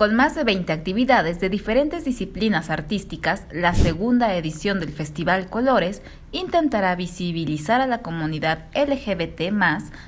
Con más de 20 actividades de diferentes disciplinas artísticas, la segunda edición del Festival Colores intentará visibilizar a la comunidad LGBT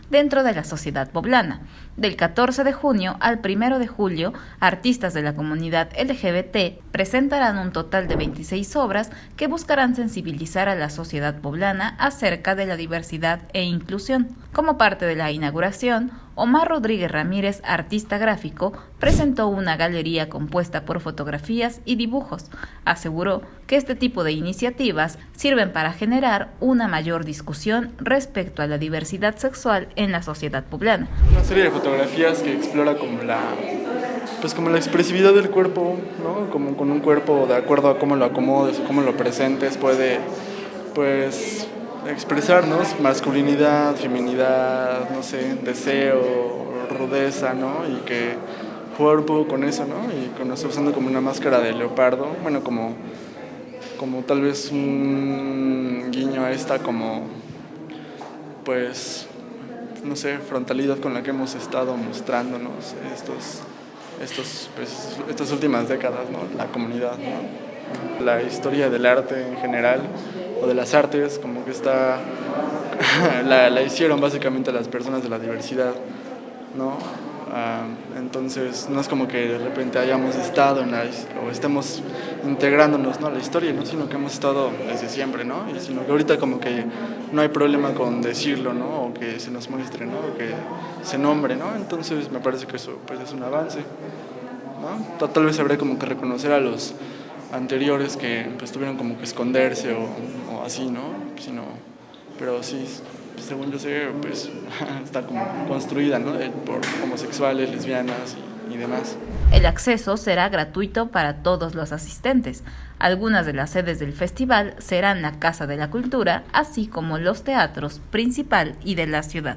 dentro de la sociedad poblana. Del 14 de junio al 1 de julio, artistas de la comunidad LGBT presentarán un total de 26 obras que buscarán sensibilizar a la sociedad poblana acerca de la diversidad e inclusión. Como parte de la inauguración, Omar Rodríguez Ramírez, artista gráfico, presentó una galería compuesta por fotografías y dibujos. Aseguró que este tipo de iniciativas sirven para generar una mayor discusión respecto a la diversidad sexual en la sociedad poblana. Una serie de fotografías que explora como la pues como la expresividad del cuerpo, ¿no? Como con un cuerpo de acuerdo a cómo lo acomodes, cómo lo presentes, puede pues expresarnos masculinidad, feminidad, no sé, deseo, rudeza, ¿no? Y que jugar un poco con eso, ¿no? Y con eso usando como una máscara de leopardo, bueno, como, como tal vez un guiño a esta como, pues, no sé, frontalidad con la que hemos estado mostrándonos estos, estos, pues, estas últimas décadas, ¿no? La comunidad, ¿no? La historia del arte en general o de las artes, como que está, la, la, hicieron básicamente las personas de la diversidad, ¿no? Ah, entonces no es como que de repente hayamos estado en la, o estemos integrándonos ¿no? a la historia, ¿no? sino que hemos estado desde siempre, ¿no? y sino que ahorita como que no hay problema con decirlo, ¿no? o que se nos muestre, ¿no? o que se nombre, ¿no? entonces me parece que eso pues, es un avance. ¿no? Tal vez habría como que reconocer a los anteriores que pues, tuvieron como que esconderse o, o así, ¿no? Sino, pero sí, según yo sé, pues está como construida, ¿no? Por homosexuales, lesbianas y, y demás. El acceso será gratuito para todos los asistentes. Algunas de las sedes del festival serán la Casa de la Cultura, así como los teatros principal y de la ciudad.